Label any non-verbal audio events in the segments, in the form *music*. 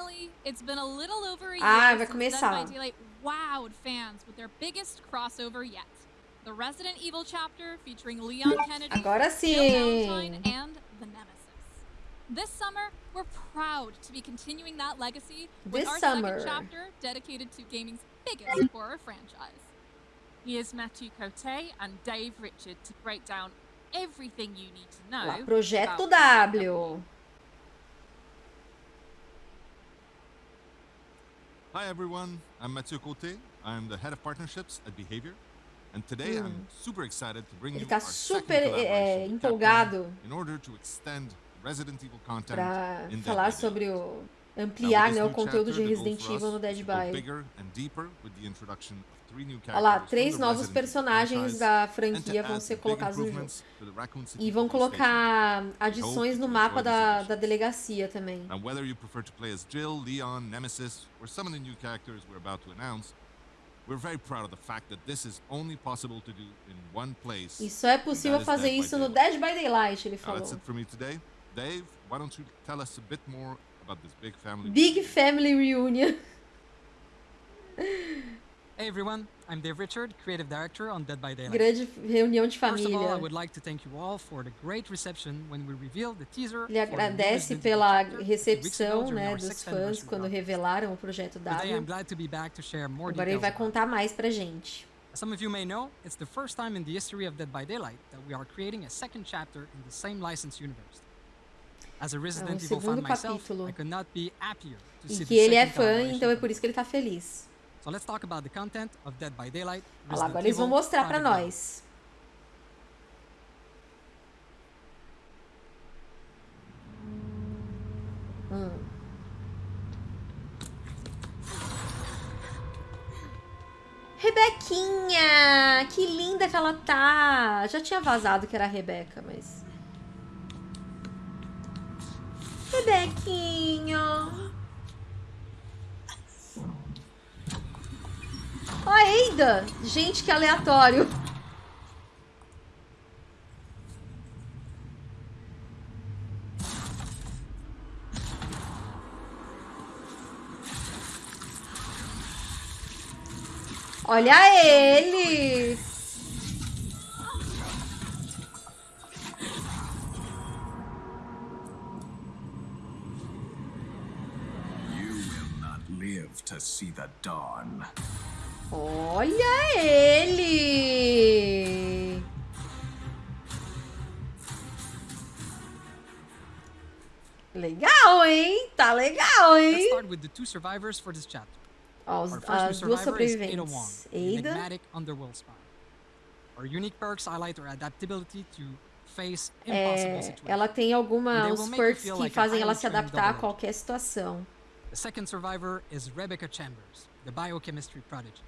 Finally, it's been a little over a year Ah, vai since começar. Dead by Daylight wowed fans with their biggest crossover yet. The Resident Evil chapter featuring Leon Kennedy, Agora sim. And the Nemesis. This summer, we're proud to be continuing that legacy with This our summer. second chapter dedicated to gaming's biggest horror franchise. Here's Matthew Cote and Dave Richard to break down everything you need to know. Lá, Projeto W. Hi everyone, I'm Mathieu Cote. I'm the head of partnerships at Behavior. And today I'm hmm. super excited to bring Ele you tá our super é, collaboration eh, eh, empolgado in order to extend Resident Evil content Dead falar sobre o ampliar né, o conteúdo de Resident Evil no Dead by. Olha lá, três novos personagens da franquia vão ser colocados no jogo. E vão colocar adições no mapa da, da delegacia também. Now, whether you prefer to play as Jill, Leon, Nemesis, or some of the new characters we're about to announce. E só é possível fazer isso no. Dead by Daylight, ele Now, falou. that's it for me today. Dave, why don't you tell us a bit more about this big family? Big Family Reunion. Hey everyone, I'm Dave Richard, creative director on Dead by Daylight. Grande reunião de First of all, I família. would like to thank you all for the great reception when we revealed the teaser. Ele agradece pela recepção né, dos fãs quando revelaram o projeto Today I'm glad to be back to share more Agora ele details vai contar mais pra gente. As some of you may know, it's the first time in the history of Dead by Daylight that we are creating a second chapter in the same license universe. As a Resident Evil fan segundo capítulo. E que ele é fã, então é por isso que ele tá feliz. So let's talk about the content of Dead by Daylight. Olha lá, Resident agora eles vão mostrar Dawn. nós. Hum. Rebequinha! Que linda que ela tá! Já tinha vazado que era a Rebeca, mas. Rebequinha! Ó, a Eida! Gente, que aleatório! Olha ele! Live to see the dawn. Olha ele! Legal, hein? Tá legal, Let's hein? start with the two survivors for this chapter. Ó, os- Our first as duas survivor is Ada Wong, sobreviventes. an Ada enigmatic underworld spy. Our unique perks highlight her adaptability to face impossible é, situations. ela tem algumas perks que fazem ela se adaptar a qualquer situação. The second survivor is Rebecca Chambers, the biochemistry prodigy.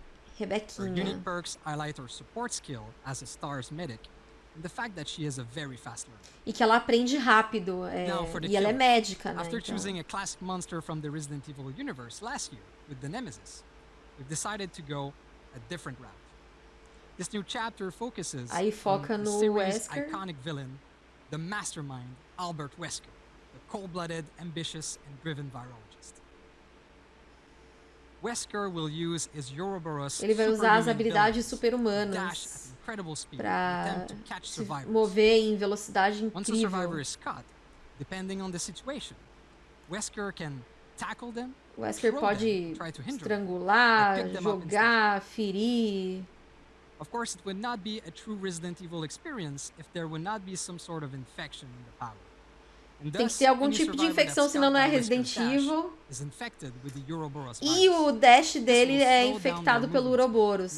Her unique perks highlight her support skill as a STARS medic and the fact that she is a very fast learner. E que ela aprende rápido. é, Now for the e ela é médica, né? After então. choosing a classic monster from the Resident Evil universe last year with the Nemesis, we've decided to go a different route. This new chapter focuses Aí foca on the series' Wesker. iconic villain, the mastermind Albert Wesker, the cold-blooded, ambitious, and driven virologist. Ele vai usar as habilidades super-humanas catch se mover em velocidade Once a survivor incrível. is caught, depending on the situation, Wesker pode estrangular, jogar, ferir. Of course, it would not be a true Resident Evil experience if there would not be some sort of infection in the power. Tem que ter algum tipo de infecção, senão não é caught by Wesker's Resident dash Evil. is infected with the Ouroboros E o dash dele é infectado pelo prey.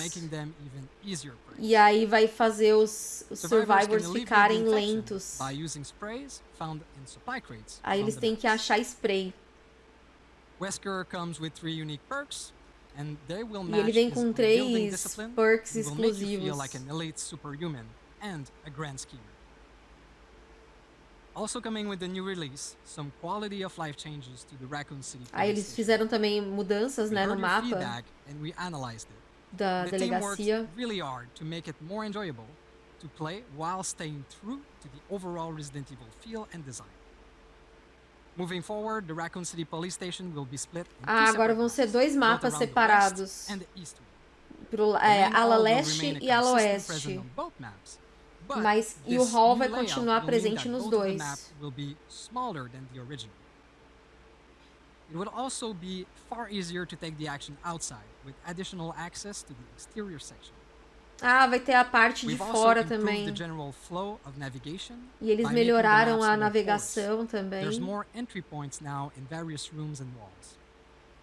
E aí vai fazer os, os Survivors ficarem lentos. Aí eles têm que achar spray. Wesker comes with three unique perks, and they will E ele vem com três perks exclusivos. Also coming with the new release, some quality of life changes to the Raccoon City. Aí police eles station. fizeram também mudanças né, no mapa feedback and we analyzed it. da the delegacia. really hard to make it more enjoyable to play while staying true to the overall Resident Evil feel and design. Moving forward, the Raccoon City Police Station will be split Ah, agora vão ser dois mapas separados. Pro, é, ala leste e ala oeste. Mas e o hall vai continuar presente nos dois. It would also be far easier to take the action outside, with additional access to the exterior section. Ah, vai ter a parte de fora também. E eles melhoraram a navegação também. There's more entry points now in various rooms and walls.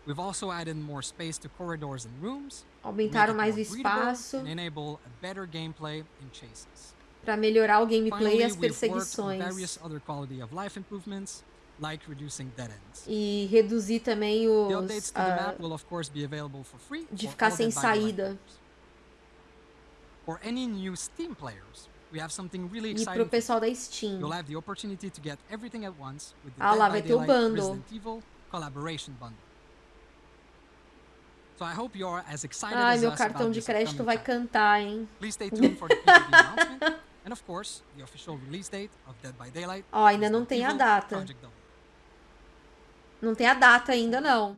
We've also added more space to corridors and rooms, Aumentaram mais o espaço and enable a better gameplay in chases. Para melhorar o gameplay e as perseguições. like reducing dead ends. E reduzir também os. updates to the map will of course be available for free de ficar sem saída. For any new Steam players, we have something really e exciting. pro for pessoal da. Steam. You'll have the opportunity to get everything at once with the Ah Dead lá, vai ter o bundle. Resident Evil collaboration bundle. So I hope you're as excited Ai, as meu cartão de crédito vai cantar, hein? Please stay tuned for the announcement *laughs* and of course the official release date of Dead by Daylight. Ó, ainda não tem a data. Não tem a data ainda, não.